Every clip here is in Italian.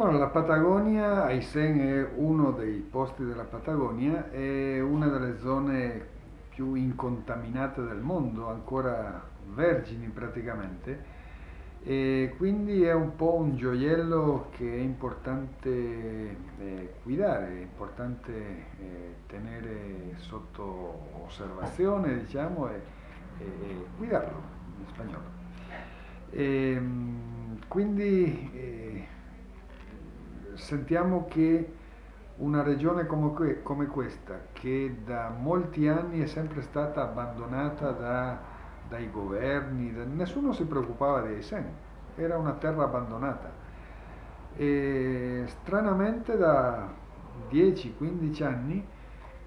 Bueno, la Patagonia, Aysén è uno dei posti della Patagonia, è una delle zone più incontaminate del mondo, ancora vergini praticamente, e quindi è un po' un gioiello che è importante eh, guidare, è importante eh, tenere sotto osservazione, diciamo, e, e guidarlo in spagnolo. E, ehm, quindi eh, sentiamo che una regione come, come, questa, che da molti anni è sempre stata abbandonata da, dai governi, da, nessuno si preoccupava di Aysén, era una terra abbandonata. E stranamente da 10-15 anni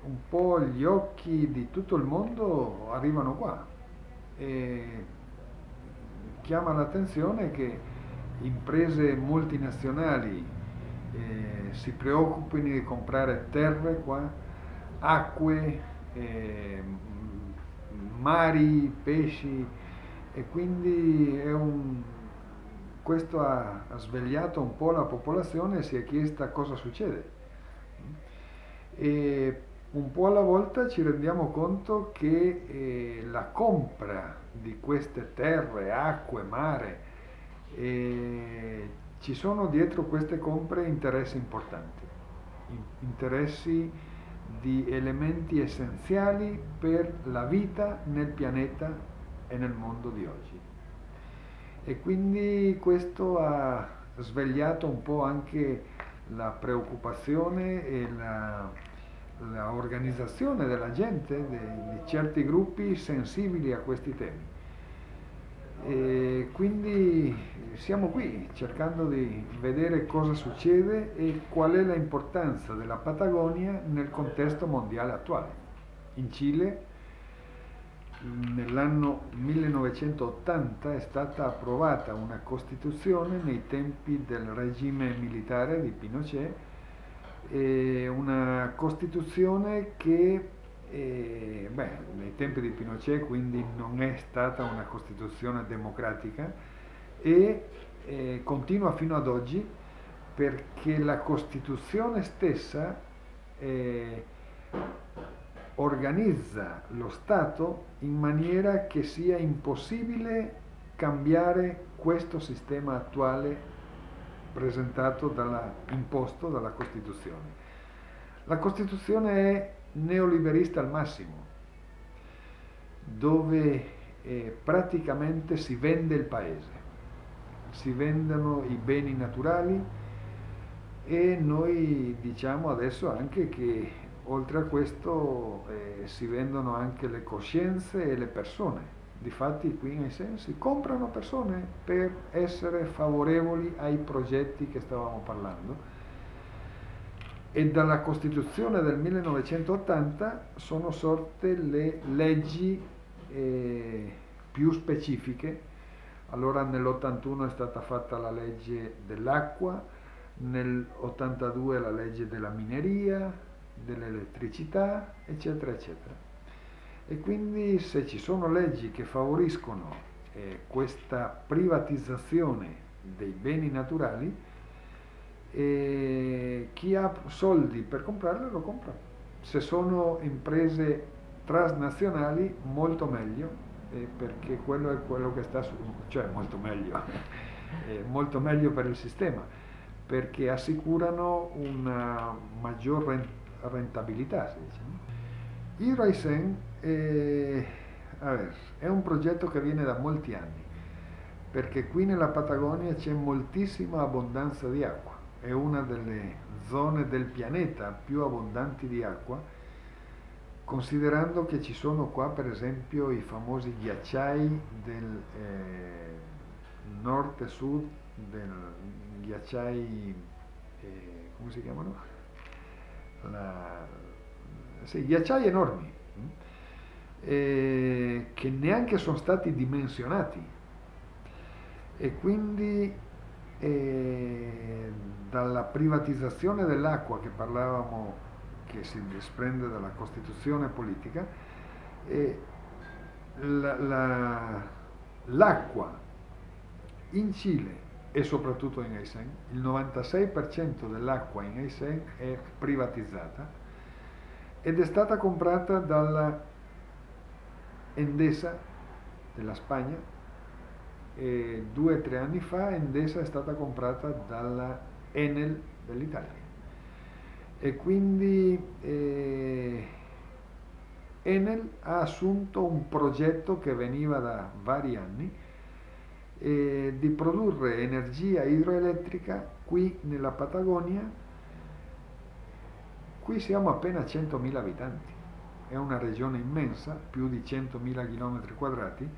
un po' gli occhi di tutto il mondo arrivano qua. E chiama l'attenzione che imprese multinazionali eh, si preoccupino di comprare terre qua, acque, eh, mari, pesci e quindi un, questo ha, ha, svegliato un po' la popolazione e si è chiesta cosa succede. E un po' alla volta ci rendiamo conto che eh, la compra di queste terre, acque, mare, eh, ci sono dietro queste compre interessi importanti, interessi di elementi essenziali per la vita nel pianeta e nel mondo di oggi. E quindi questo ha svegliato un po' anche la preoccupazione e la, la organizzazione della gente, di, di certi gruppi sensibili a questi temi. E quindi siamo qui cercando di vedere cosa succede e qual è l'importanza della Patagonia nel contesto mondiale attuale. In Cile nell'anno 1980 è stata approvata una Costituzione nei tempi del regime militare di Pinochet, una Costituzione che e, beh, nei tempi di Pinochet quindi non è stata una Costituzione democratica e eh, continua fino ad oggi perché la Costituzione stessa eh, organizza lo Stato in maniera che sia impossibile cambiare questo sistema attuale presentato dalla, imposto dalla Costituzione. La Costituzione è neoliberista al massimo, dove eh, praticamente si vende il paese, si vendono i beni naturali e noi diciamo adesso anche che oltre a questo eh, si vendono anche le coscienze e le persone. Difatti qui nei sensi comprano persone per essere favorevoli ai progetti che stavamo parlando e dalla Costituzione del 1980 sono sorte le leggi eh, più specifiche. Allora nell'81 è stata fatta la legge dell'acqua, nell'82 la legge della mineria, dell'elettricità, eccetera, eccetera. E quindi se ci sono leggi che favoriscono eh, questa privatizzazione dei beni naturali, e chi ha soldi per comprarle lo compra. Se sono imprese transnazionali molto meglio, eh, perché quello è quello che sta su, cioè molto meglio, eh, molto meglio per il sistema, perché assicurano una maggior rentabilità. Si dice. Il Raisen è, è un progetto che viene da molti anni, perché qui nella Patagonia c'è moltissima abbondanza di acqua è una delle zone del pianeta più abbondanti di acqua, considerando che ci sono qua per esempio i famosi ghiacciai del eh, nord e sud, del ghiacciai, eh, come si chiamano? La, sì, ghiacciai enormi, eh, che neanche sono stati dimensionati e quindi e dalla privatizzazione dell'acqua che parlavamo, che si desprende dalla Costituzione politica, l'acqua in Cile e soprattutto in Aysén. Il 96% dell'acqua in Aysén è privatizzata ed è stata comprata dalla Endesa della Spagna e due o tre anni fa Endesa è stata comprata dalla Enel dell'Italia. E quindi eh, Enel ha assunto un progetto che veniva da vari anni eh, di produrre energia idroelettrica qui nella Patagonia. Qui siamo appena 100.000 abitanti, è una regione immensa, più di 100.000 km quadrati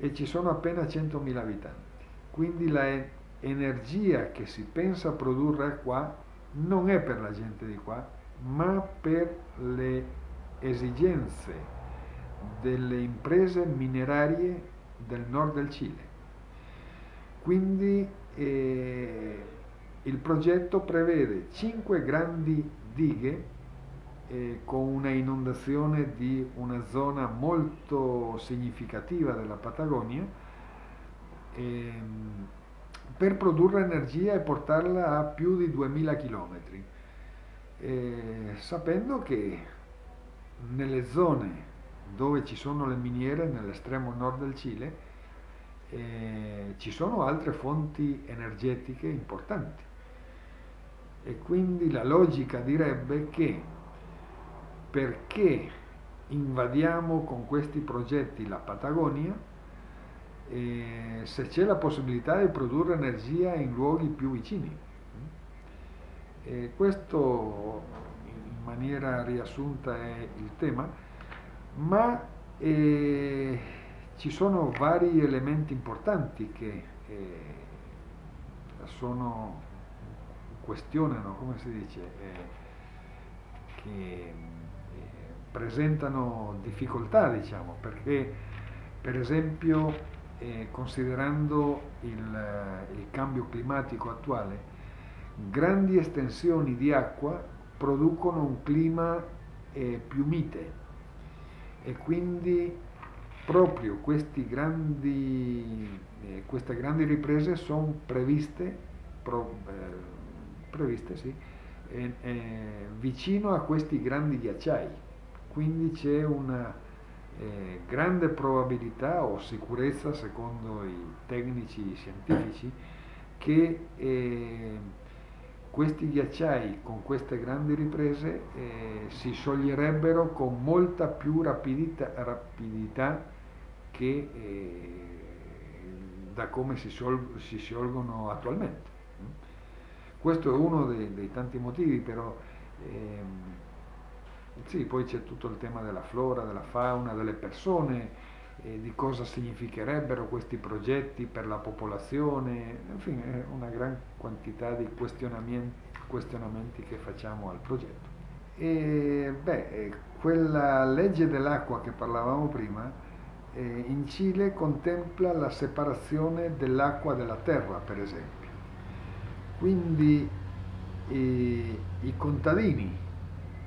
e ci sono appena 100.000 abitanti. Quindi l'energia che si pensa produrre qua non è per la gente di qua, ma per le esigenze delle imprese minerarie del nord del Cile. Quindi eh, il progetto prevede cinque grandi dighe eh, con una inondazione di una zona molto significativa della Patagonia eh, per produrre energia e portarla a più di 2000 km, eh, sapendo che nelle zone dove ci sono le miniere, nell'estremo nord del Cile, eh, ci sono altre fonti energetiche importanti. E quindi la logica direbbe che perché invadiamo con questi progetti la Patagonia, eh, se c'è la possibilità di produrre energia in luoghi più vicini. E questo in maniera riassunta è il tema ma eh, ci sono vari elementi importanti che eh, sono, questionano, come si dice, che presentano difficoltà, diciamo, perché per esempio eh, considerando il, il cambio climatico attuale, grandi estensioni di acqua producono un clima eh, più mite. E quindi proprio grandi, eh, queste grandi riprese sono previste, pro, eh, previste sì, eh, vicino a questi grandi ghiacciai, quindi c'è una eh, grande probabilità o sicurezza secondo i tecnici scientifici che eh, questi ghiacciai con queste grandi riprese eh, si scioglierebbero con molta più rapidità, rapidità che eh, da come si, sciol si, sciolgono attualmente. Questo è uno dei, dei tanti motivi, però ehm, sì, poi c'è tutto il tema della flora, della fauna, delle persone, eh, di cosa significherebbero questi progetti per la popolazione, infine una gran quantità di questionamenti, questionamenti che facciamo al progetto. E, beh, eh, quella legge dell'acqua che parlavamo prima eh, in Cile contempla la separazione dell'acqua dalla terra, per esempio. Quindi eh, i contadini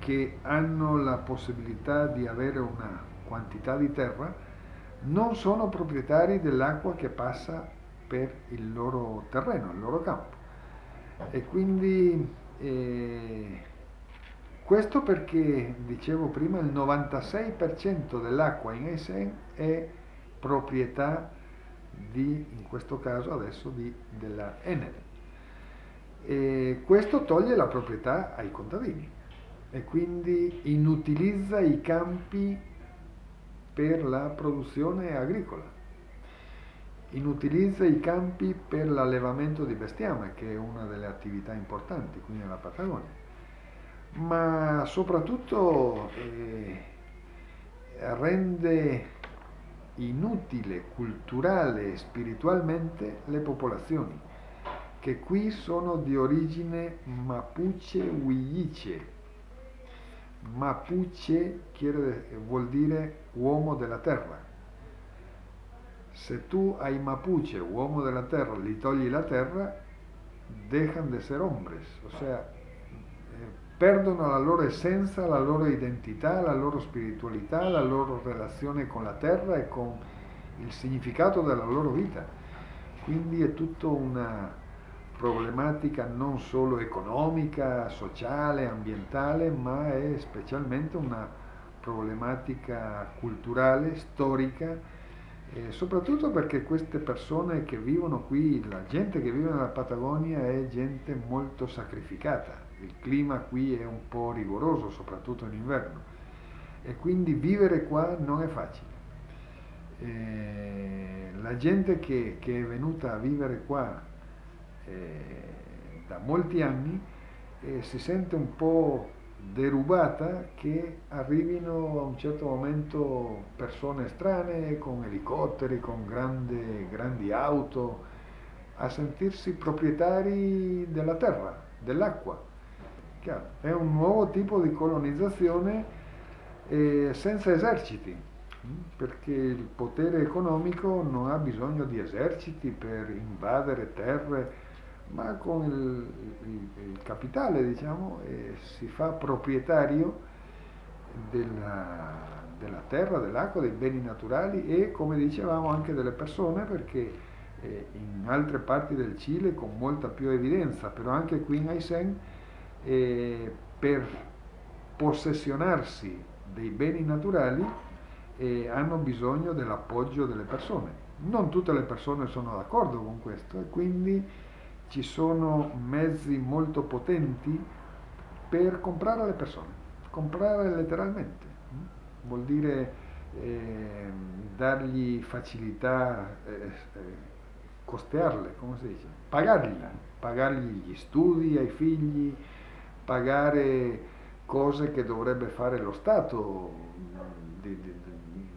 che hanno la possibilità di avere una quantità di terra non sono proprietari dell'acqua che passa per il loro terreno, il loro campo. E quindi eh, questo perché, dicevo prima, il 96% dell'acqua in Essen è proprietà di, in questo caso adesso, di, della Enel. E questo toglie la proprietà ai contadini e quindi inutilizza i campi per la produzione agricola, inutilizza i campi per l'allevamento di bestiame, che è una delle attività importanti qui nella Patagonia, ma soprattutto eh, rende inutile culturale e spiritualmente le popolazioni, che qui sono di origine mapuche-huilliche, Mapuche quiere, vuol dire uomo della terra. Se tu ai Mapuche, uomo della terra, gli togli la terra, dejan de ser hombres, o sea, eh, perdono la loro essenza, la loro identità, la loro spiritualità, la loro relazione con la terra e con il significato della loro vita. quindi è tutta una problematica non solo economica, sociale, ambientale, ma è specialmente una problematica culturale, storica, eh, soprattutto perché queste persone che vivono qui, la gente che vive nella Patagonia è gente molto sacrificata, il clima qui è un po' rigoroso, soprattutto in inverno, e quindi vivere qua non è facile. Eh, la gente che, che, è venuta a vivere qua da molti anni eh, si sente un po' derubata che arrivino a un certo momento persone strane con elicotteri, con grande, grandi auto, a sentirsi proprietari della terra, dell'acqua. È un nuovo tipo di colonizzazione eh, senza eserciti, perché il potere economico non ha bisogno di eserciti per invadere terre, ma con il, il, il capitale diciamo, eh, si fa proprietario della, della terra, dell'acqua, dei beni naturali e come dicevamo anche delle persone perché eh, in altre parti del Cile con molta più evidenza, però anche qui in Aysén eh, per possessionarsi dei beni naturali eh, hanno bisogno dell'appoggio delle persone. Non tutte le persone sono d'accordo con questo e quindi ci sono mezzi molto potenti per comprare le persone, comprare letteralmente, vuol dire eh, dargli facilità, eh, eh, costearle, come si dice, pagargli, pagargli gli studi ai figli, pagare cose che dovrebbe fare lo Stato di, di,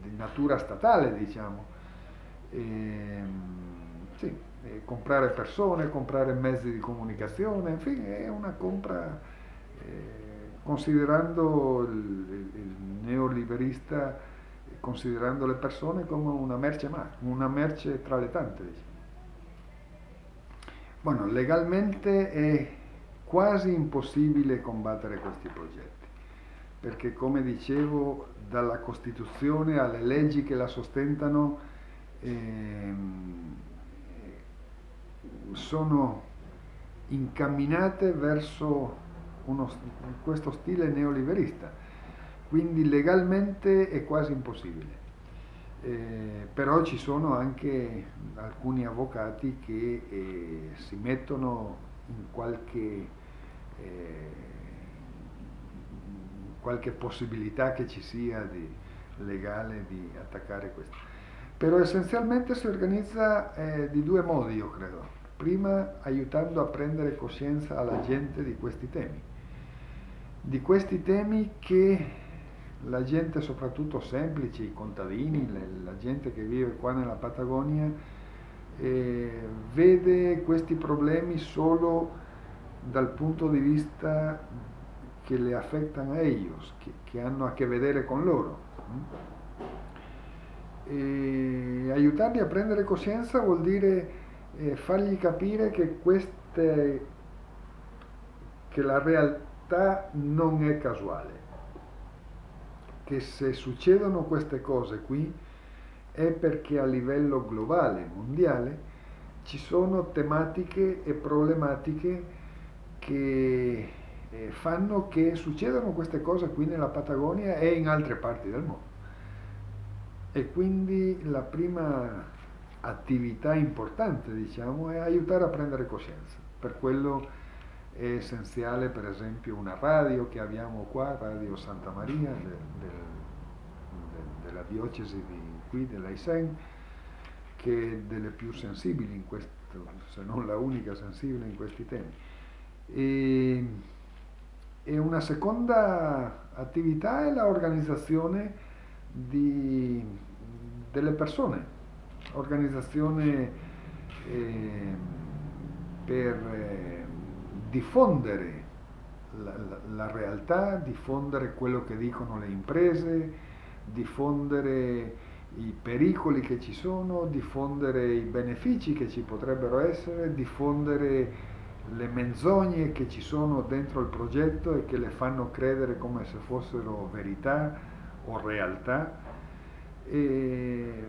di natura statale, diciamo. E, ehm, sì, e comprare persone, comprare mezzi di comunicazione, infine è una compra, eh, considerando il, il, neoliberista, considerando le persone come una merce, una merce tra le tante. Diciamo. Bueno, legalmente è quasi impossibile combattere questi progetti, perché come dicevo, dalla Costituzione alle leggi che la sostentano ehm, sono incamminate verso uno, questo stile neoliberista, quindi legalmente è quasi impossibile. Eh, però ci sono anche alcuni avvocati che eh, si mettono in qualche, eh, qualche possibilità che ci sia di legale di attaccare questo. Però essenzialmente si organizza eh, di due modi, io credo. Prima aiutando a prendere coscienza alla gente di questi temi, di questi temi che la gente soprattutto semplice, i contadini, la gente che vive qua nella Patagonia, eh, vede questi problemi solo dal punto di vista che le affettano a ellos, che, che hanno a che vedere con loro. E aiutarli a prendere coscienza vuol dire eh, fargli capire che, queste, che la realtà non è casuale, che se succedono queste cose qui è perché a livello globale, mondiale, ci sono tematiche e problematiche che eh, fanno che succedano queste cose qui nella Patagonia e in altre parti del mondo. E quindi la prima attività importante, diciamo, è aiutare a prendere coscienza. Per quello è essenziale, per esempio, una radio che abbiamo qua, Radio Santa Maria, del, del, della diocesi di qui dell'Aisen, che è delle più sensibili in questo, se non la unica sensibile in questi temi. E, e una seconda attività è l'organizzazione delle persone, organizzazione eh, per eh, diffondere la, la, la realtà, diffondere quello che dicono le imprese, diffondere i pericoli che ci sono, diffondere i benefici che ci potrebbero essere, diffondere le menzogne che ci sono dentro il progetto e che le fanno credere come se fossero verità o realtà. E,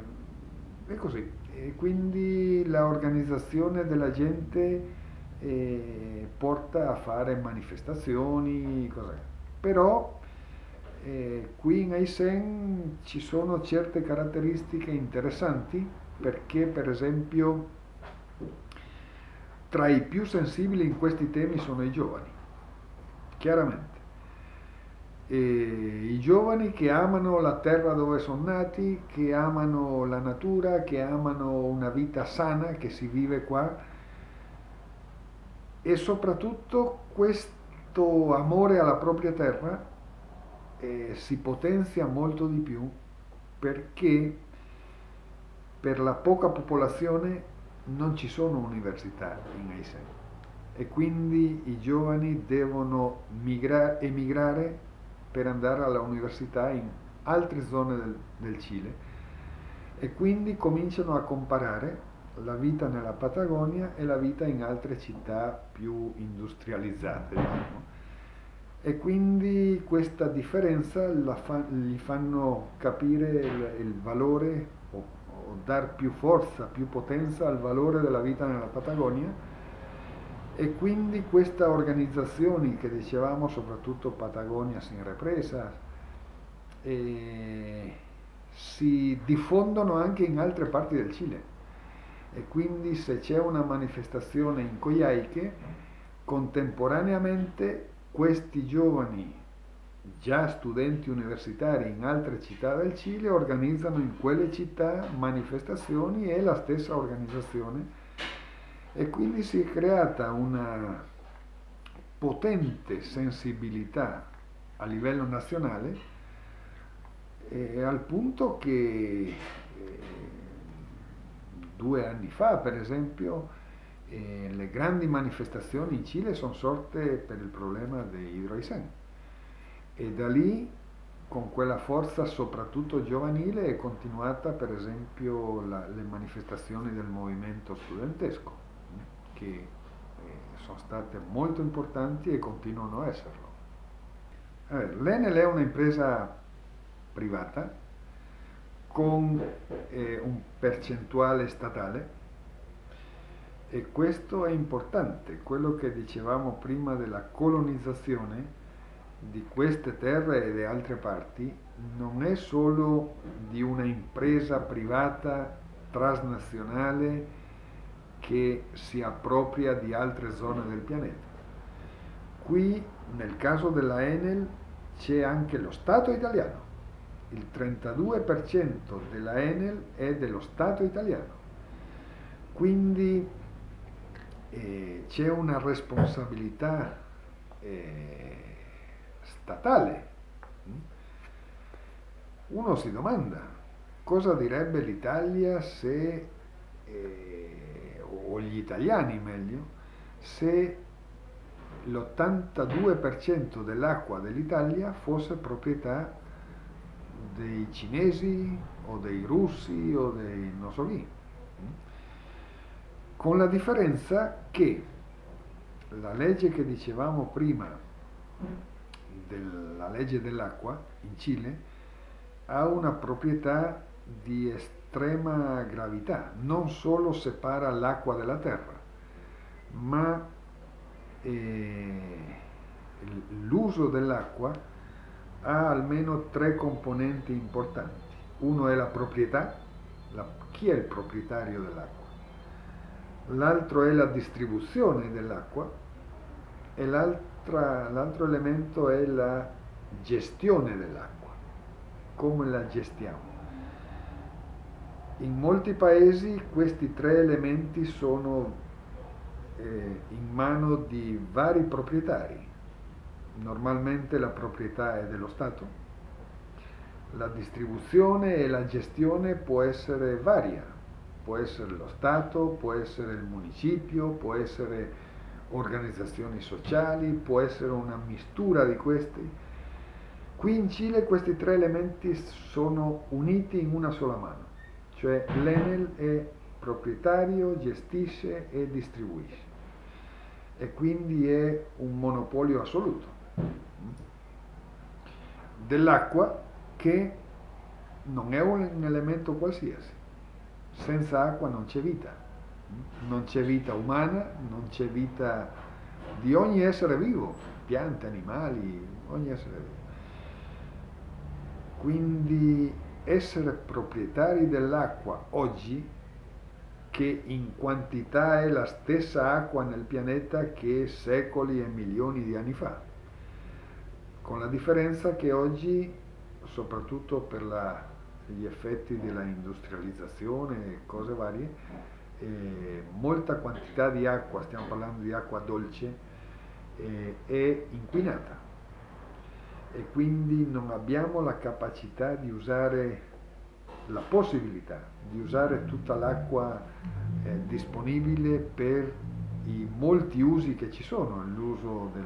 e così. E quindi l'organizzazione della gente eh, porta a fare manifestazioni, cos'è. però eh, qui in Aisen ci sono certe caratteristiche interessanti perché per esempio tra i più sensibili in questi temi sono i giovani, chiaramente. I giovani che amano la terra dove sono nati, che amano la natura, che amano una vita sana che si vive qua. E soprattutto questo amore alla propria terra eh, si potenzia molto di più perché per la poca popolazione non ci sono università in Aysén. E quindi i giovani devono migra- emigrare per andare all'università in altre zone del, del Cile e quindi cominciano a comparare la vita nella Patagonia e la vita in altre città più industrializzate. Diciamo. E quindi questa differenza fa, gli fanno capire il, il valore dar più forza, più potenza al valore della vita nella Patagonia e quindi queste organizzazioni che dicevamo, soprattutto Patagonia sin represa, eh, si diffondono anche in altre parti del Cile. E quindi se c'è una manifestazione in Coyhaique, contemporaneamente questi giovani già studenti universitari in altre città del Cile organizzano in quelle città manifestazioni e la stessa organizzazione e quindi si è creata una potente sensibilità a livello nazionale eh, al punto che eh, due anni fa per esempio eh, le grandi manifestazioni in Cile sono sorte per il problema di Hidroisen e da lì con quella forza soprattutto giovanile è continuata per esempio la, le manifestazioni del movimento studentesco che eh, sono state molto importanti e continuano a esserlo. Allora, L'Enel è un'impresa privata con eh, un percentuale statale e questo è importante, quello che dicevamo prima della colonizzazione di queste terre e di altre parti non è solo di una impresa privata transnazionale che si appropria di altre zone del pianeta. Qui nel caso della Enel c'è anche lo Stato italiano. Il 32% della Enel è dello Stato italiano. Quindi eh, c'è una responsabilità eh, statale. Uno si domanda cosa direbbe l'Italia se, eh, o gli italiani meglio, se l'82% dell'acqua dell'Italia fosse proprietà dei cinesi o dei russi o dei non so chi. Con la differenza che la legge che dicevamo prima della legge dell'acqua in Cile ha una proprietà di estrema gravità, non solo separa l'acqua dalla terra, ma eh, l'uso dell'acqua ha almeno tre componenti importanti. Uno è la proprietà, la, chi è il proprietario dell'acqua? L'altro è la distribuzione dell'acqua e l'altro elemento è la gestione dell'acqua, come la gestiamo. In molti paesi questi tre elementi sono eh, in mano di vari proprietari. Normalmente la proprietà è dello Stato. La distribuzione e la gestione può essere varia, può essere lo Stato, può essere il municipio, può essere organizzazioni sociali, può essere una mistura di questi. Qui in Cile questi tre elementi sono uniti in una sola mano, cioè l'Enel è proprietario, gestisce e distribuisce e quindi è un monopolio assoluto dell'acqua che non è un elemento qualsiasi. senza acqua non c'è vita, non c'è vita umana, non c'è vita di ogni essere vivo, piante, animali, ogni essere vivo. Quindi essere proprietari dell'acqua oggi, che in quantità è la stessa acqua nel pianeta che secoli e milioni di anni fa, con la differenza che oggi, soprattutto per la, gli effetti della industrializzazione e cose varie, eh, molta quantità di acqua, stiamo parlando di acqua dolce, eh, è inquinata e quindi non abbiamo la capacità di usare la possibilità di usare tutta l'acqua eh, disponibile per i molti usi che ci sono, l'uso dei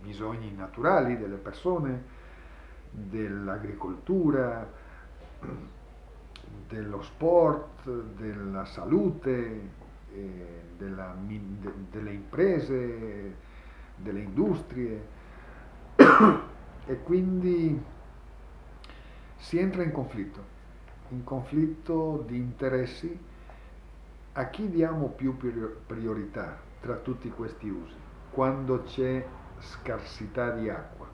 bisogni naturali delle persone, dell'agricoltura, dello sport, della salute, eh, della, de, delle imprese, delle industrie e quindi si entra in conflitto, in conflitto di interessi a chi diamo più priorità tra tutti questi usi, quando c'è scarsità di acqua.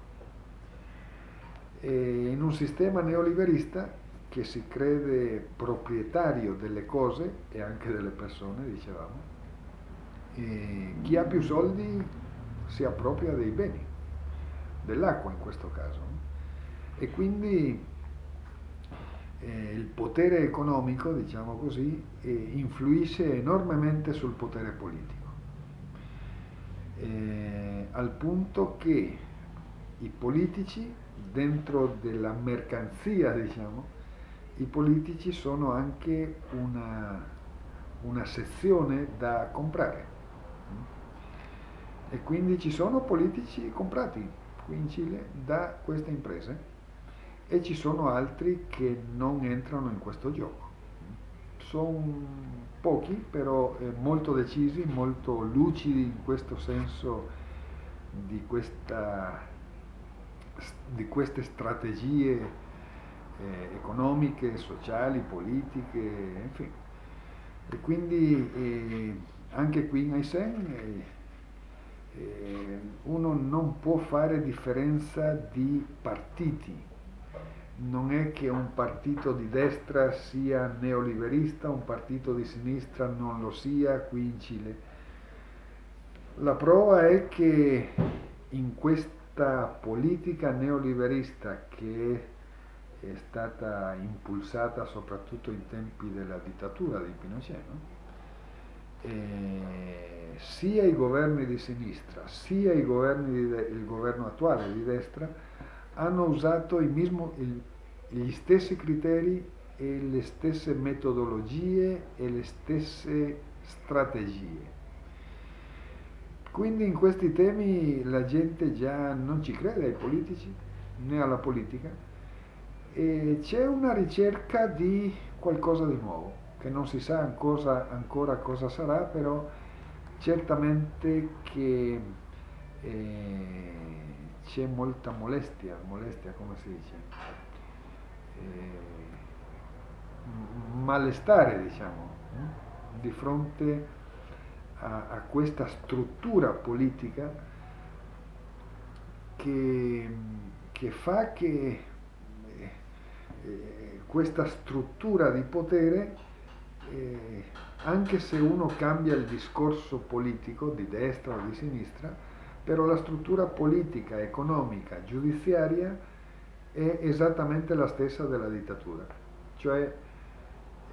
E in un sistema neoliberista che si crede proprietario delle cose e anche delle persone, dicevamo, chi ha più soldi si appropria dei beni dell'acqua in questo caso. E quindi eh, il potere economico, diciamo così, eh, influisce enormemente sul potere politico, eh, al punto che i politici, dentro della mercanzia, diciamo, i politici sono anche una, una sezione da comprare. E quindi ci sono politici comprati, qui in Cile da queste imprese e ci sono altri che non entrano in questo gioco. Sono pochi, però eh, molto decisi, molto lucidi in questo senso di, questa, di queste strategie eh, economiche, sociali, politiche, infine. E quindi eh, anche qui in Aysén eh, uno non può fare differenza di partiti. Non è che un partito di destra sia neoliberista, un partito di sinistra non lo sia qui in Cile. La prova è che in questa politica neoliberista che è stata impulsata soprattutto in tempi della dittatura di Pinochet, no? Eh, sia i governi di sinistra sia i governi de, il governo attuale di destra hanno usato mismo, il, gli stessi criteri e le stesse metodologie e le stesse strategie. Quindi in questi temi la gente già non ci crede ai politici né alla politica e c'è una ricerca di qualcosa di nuovo che non si sa ancora, ancora cosa sarà, però certamente che eh, c'è molta molestia, molestia come si dice, eh, malestare diciamo, eh, di fronte a, a, questa struttura politica che, che fa che eh, eh, questa struttura di potere eh, anche se uno cambia il discorso politico di destra o di sinistra, però la struttura politica, economica, giudiziaria è esattamente la stessa della dittatura. Cioè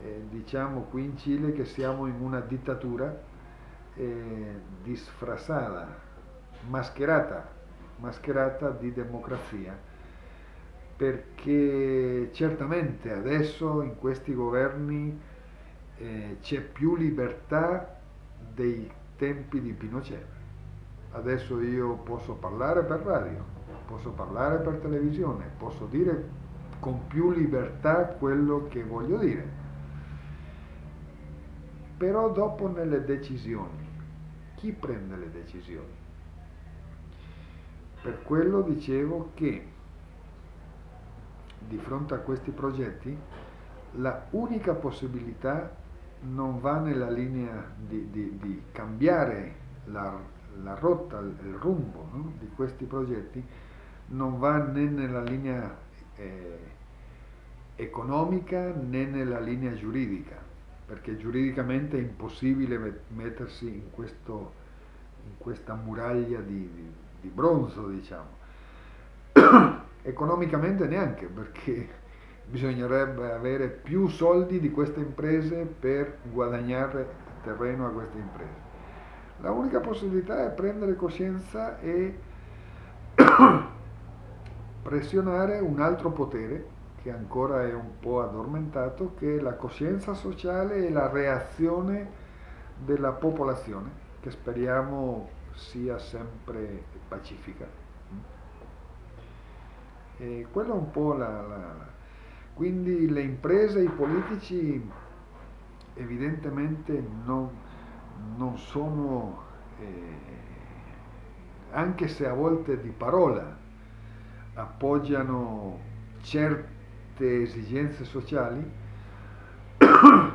eh, diciamo qui in Cile che siamo in una dittatura eh, disfrasata, mascherata, mascherata di democrazia, perché certamente adesso in questi governi eh, c'è più libertà dei tempi di Pinochet. Adesso io posso parlare per radio, posso parlare per televisione, posso dire con più libertà quello che voglio dire. Però dopo nelle decisioni, chi prende le decisioni? Per quello dicevo che di fronte a questi progetti la unica possibilità non va nella linea di, di, di cambiare la, la, rotta, il rumbo no? di questi progetti, non va né nella linea eh, economica né nella linea giuridica, perché giuridicamente è impossibile mettersi in, questo, in questa muraglia di, di, bronzo, diciamo. Economicamente neanche, perché bisognerebbe avere più soldi di queste imprese per guadagnare terreno a queste imprese. La unica possibilità è prendere coscienza e pressionare un altro potere che ancora è un po' addormentato, che è la coscienza sociale e la reazione della popolazione, che speriamo sia sempre pacifica. E quella è un po' la, la quindi le imprese i politici evidentemente non, non sono, eh, anche se a volte di parola appoggiano certe esigenze sociali,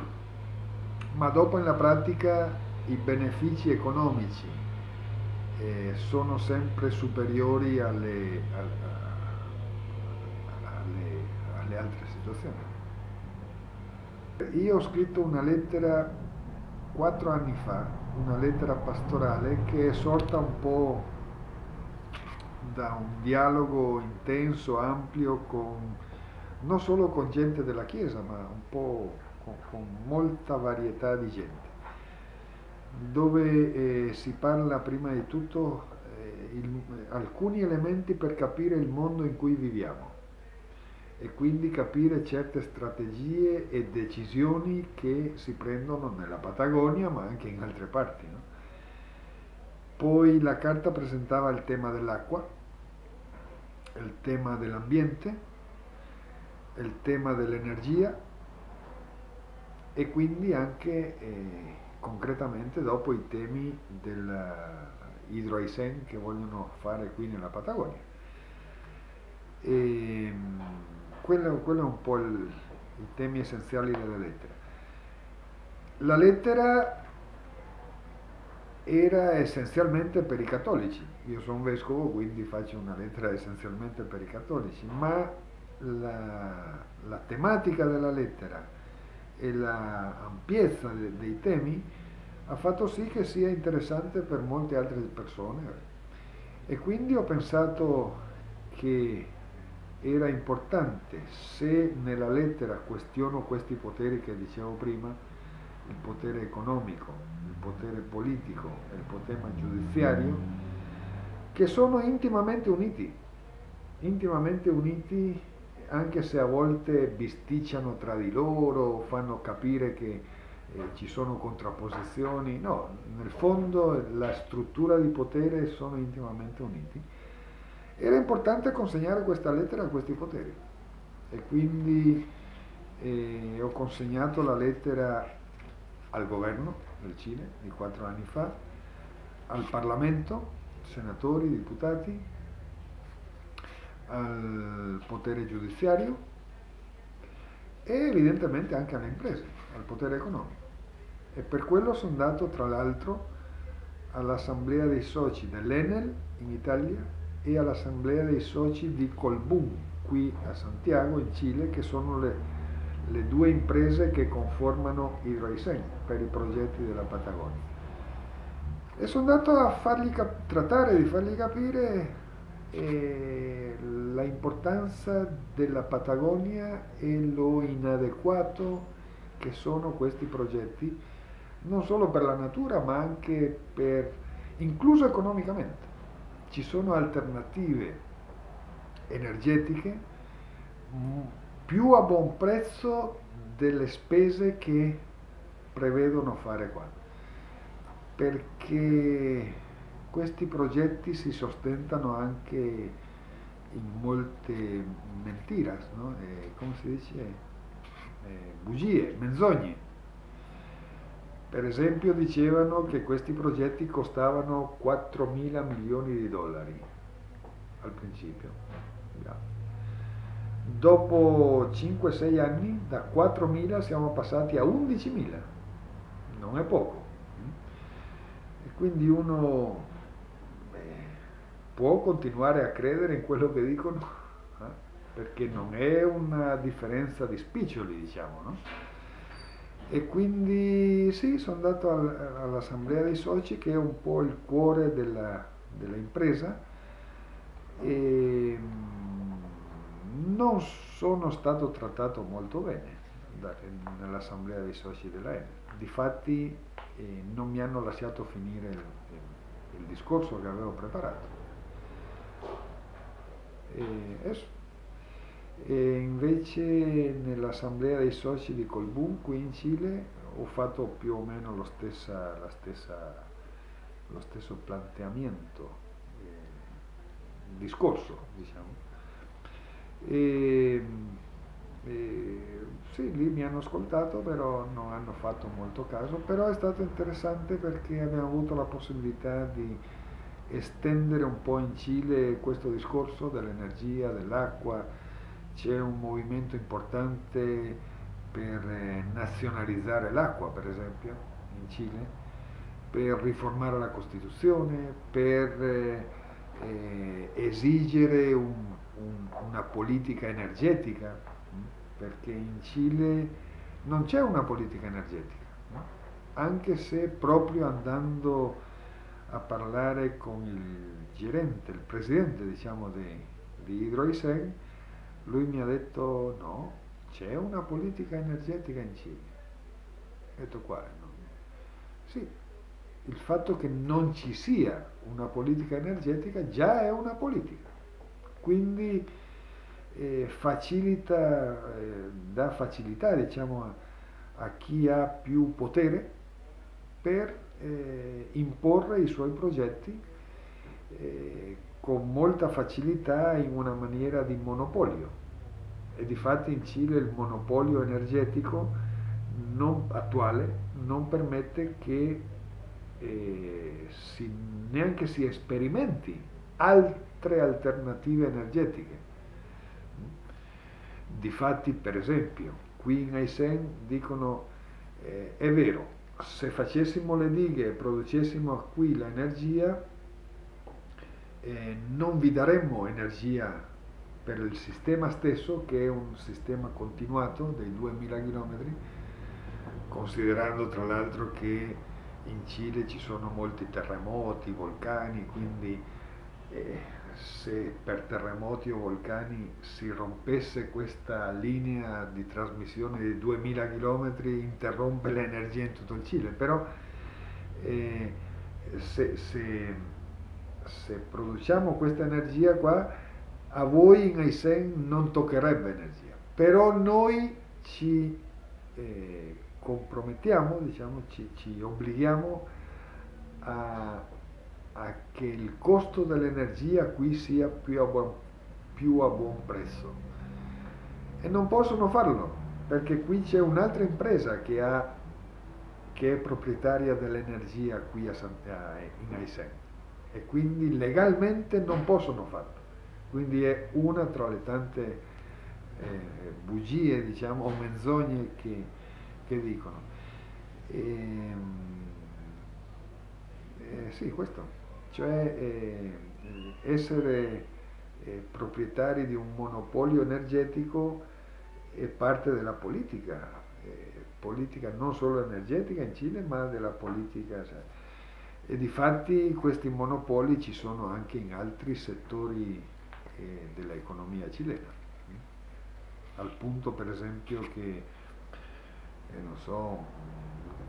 ma dopo nella pratica i benefici economici eh, sono sempre superiori alle, alle, alle altre situazione. Io ho scritto una lettera quattro anni fa, una lettera pastorale che è sorta un po' da un dialogo intenso, ampio, con, non solo con gente della Chiesa, ma un po' con, con molta varietà di gente, dove eh, si parla prima di tutto eh, il, alcuni elementi per capire il mondo in cui viviamo e quindi capire certe strategie e decisioni che si prendono nella Patagonia ma anche in altre parti. No? Poi la carta presentava il tema dell'acqua, il tema dell'ambiente, il tema dell'energia e quindi anche eh, concretamente dopo i temi dell'idroaisen che vogliono fare qui nella Patagonia. E, ehm, quello, quello è un po' il, i temi essenziali della lettera. La lettera era essenzialmente per i cattolici. Io sono vescovo, quindi faccio una lettera essenzialmente per i cattolici, ma la, la tematica della lettera e l'ampiezza de, dei temi ha fatto sì che sia interessante per molte altre persone. E quindi ho pensato che era importante. Se nella lettera questiono questi poteri che dicevo prima, il potere economico, il potere politico e il potere giudiziario, che sono intimamente uniti, intimamente uniti anche se a volte bisticciano tra di loro, fanno capire che eh, ci sono contrapposizioni, no, nel fondo la struttura di potere sono intimamente uniti era importante consegnare questa lettera a questi poteri e quindi eh, ho consegnato la lettera al governo del Cile di quattro anni fa, al Parlamento, senatori, deputati, al potere giudiziario e evidentemente anche alle imprese, al potere economico. E per quello sono andato tra l'altro all'assemblea dei soci dell'Enel in Italia e all'assemblea dei soci di Colbún, qui a Santiago, in Cile, che sono le, le due imprese che conformano il Reisen per i progetti della Patagonia. E sono andato a fargli trattare di fargli capire eh, la importanza della Patagonia e lo inadeguato che sono questi progetti, non solo per la natura ma anche per, incluso economicamente ci sono alternative energetiche più a buon prezzo delle spese che prevedono fare qua perché questi progetti si sostentano anche in molte mentiras, no? eh, come si dice? Eh, bugie, menzogne per esempio dicevano che questi progetti costavano 4 mila milioni di dollari al principio. dopo 5-6 anni da 4.000 siamo passati a 11.000, non è poco. E quindi uno beh, può continuare a credere in quello che dicono, eh? perché non è una differenza di spiccioli, diciamo, no? E quindi sì, sono andato all'assemblea dei soci che è un po' il cuore dell'impresa e mm, non sono stato trattato molto bene nell'assemblea dei soci della Enel. Difatti eh, non mi hanno lasciato finire il, il, il discorso che avevo preparato. E, e invece nell'assemblea dei soci di Colbún qui in Cile ho fatto più o meno lo, stessa, stessa, lo stesso planteamento, eh, discorso diciamo. E, e, sì, lì mi hanno ascoltato, però non hanno fatto molto caso, però è stato interessante perché abbiamo avuto la possibilità di estendere un po' in Cile questo discorso dell'energia, dell'acqua, c'è un movimento importante per eh, nazionalizzare l'acqua, per esempio, in Cile, per riformare la Costituzione, per eh, eh esigere un, un, una politica energetica, mm, perché in Cile non c'è una politica energetica, no? anche se proprio andando a parlare con il gerente, il presidente diciamo di, di Hidroisen, lui mi ha detto no, c'è una politica energetica in Cile. Ho detto quale? No? Sì, il fatto che non ci sia una politica energetica già è una politica. Quindi eh, facilita, eh, dà facilità diciamo, a, a, chi ha più potere per eh, imporre i suoi progetti eh, con molta facilità in una maniera di monopolio e di fatto in Cile il monopolio energetico non, attuale non permette che eh, si, neanche si sperimenti altre alternative energetiche. Difatti, per esempio, qui in Aysén dicono eh, è vero, se facessimo le dighe e producessimo qui l'energia, eh, non vi daremmo energia per il sistema stesso che è un sistema continuato dei 2000 km, considerando tra l'altro che in Cile ci sono molti terremoti, vulcani, quindi eh, se per terremoti o vulcani si rompesse questa linea di trasmissione di 2000 km interrompe l'energia in tutto il Cile, però eh, se, se se produciamo questa energia qua, a voi in Aisen non toccherebbe energia, però noi ci eh, compromettiamo, diciamo, ci, ci obblighiamo a, a, che il costo dell'energia qui sia più a, buon, più a buon prezzo. E non possono farlo, perché qui c'è un'altra impresa che, ha, che è proprietaria dell'energia qui a, in Aisen e quindi legalmente non possono farlo. Quindi è una tra le tante eh, bugie, diciamo, o menzogne che, che dicono. E, ehm, eh, sì, questo, cioè eh, essere eh, proprietari di un monopolio energetico è parte della politica, eh, politica non solo energetica in Cile, ma della politica. Cioè, e di fatti questi monopoli ci sono anche in altri settori eh, dell'economia cilena, al punto per esempio che, eh, non so,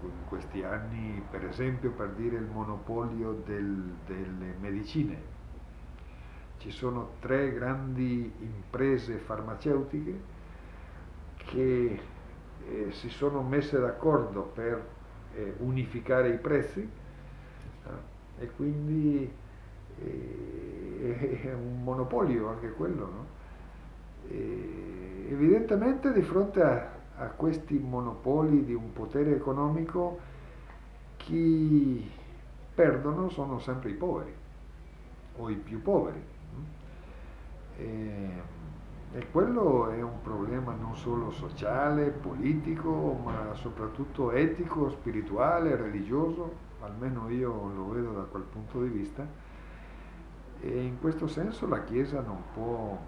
in questi anni, per esempio per dire il monopolio del, delle medicine, ci sono tre grandi imprese farmaceutiche che eh, si sono messe d'accordo per eh, unificare i prezzi e quindi è un monopolio anche quello. No? evidentemente di fronte a, a, questi monopoli di un potere economico chi perdono sono sempre i poveri o i più poveri. E, E quello è un problema non solo sociale, politico, ma soprattutto etico, spirituale, religioso, almeno io lo vedo da quel punto di vista. E in questo senso la Chiesa non può,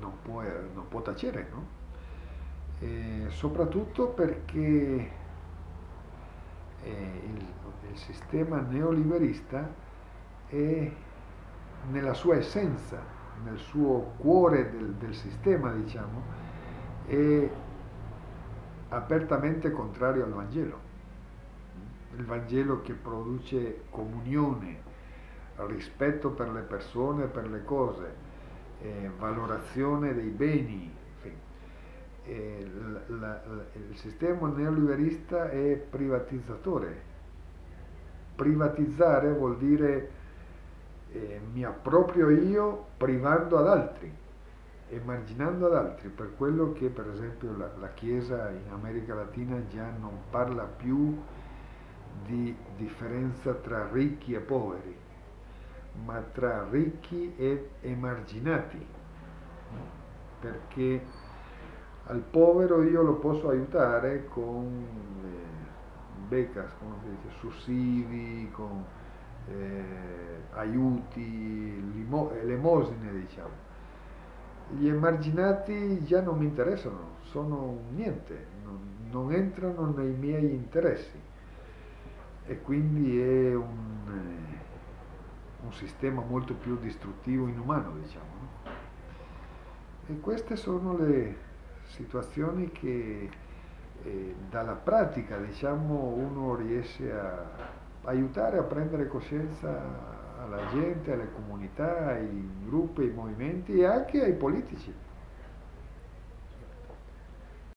non può, non può tacere, no? Soprattutto perché eh, il, il sistema neoliberista è nella sua essenza nel suo cuore del, del sistema, diciamo, è apertamente contrario al Vangelo. Il Vangelo che produce comunione, rispetto per le persone, per le cose, eh, valorazione dei beni. Eh, la, il sistema neoliberista è privatizzatore. Privatizzare vuol dire eh, mi approprio io privando ad altri, emarginando ad altri, per quello che per esempio la, la Chiesa in America Latina già non parla più di differenza tra ricchi e poveri, ma tra ricchi e emarginati, perché al povero io lo posso aiutare con eh, becas, dice, sussidi, con eh, aiuti, elemosine diciamo. Gli emarginati già non mi interessano, sono niente, non, non entrano nei miei interessi e quindi è un, eh, un sistema molto più distruttivo, inumano diciamo. No? E queste sono le situazioni che eh, dalla pratica diciamo uno riesce a aiutare a prendere coscienza alla gente, alle comunità, ai gruppi, ai movimenti e anche ai politici.